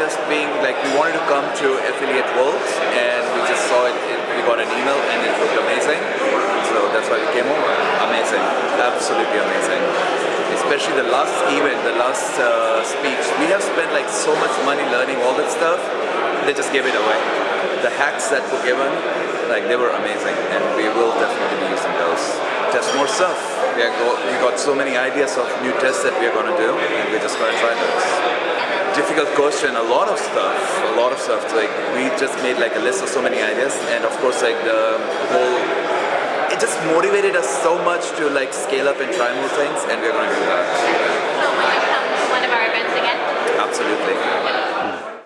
just being like we wanted to come to Affiliate Worlds and we just saw it, it, we got an email and it looked amazing. So that's why we came over. Amazing, absolutely amazing. Especially the last event, the last uh, speech. We have spent like so much money learning all that stuff. They just gave it away. The hacks that were given, like they were amazing, and we will definitely be using those. Test more stuff. We, are go we got so many ideas of new tests that we are going to do, and we're just going to try those difficult question. A lot of stuff a lot of stuff. Like we just made like a list of so many ideas. And of course like the whole it just motivated us so much to like scale up and try more things. And we're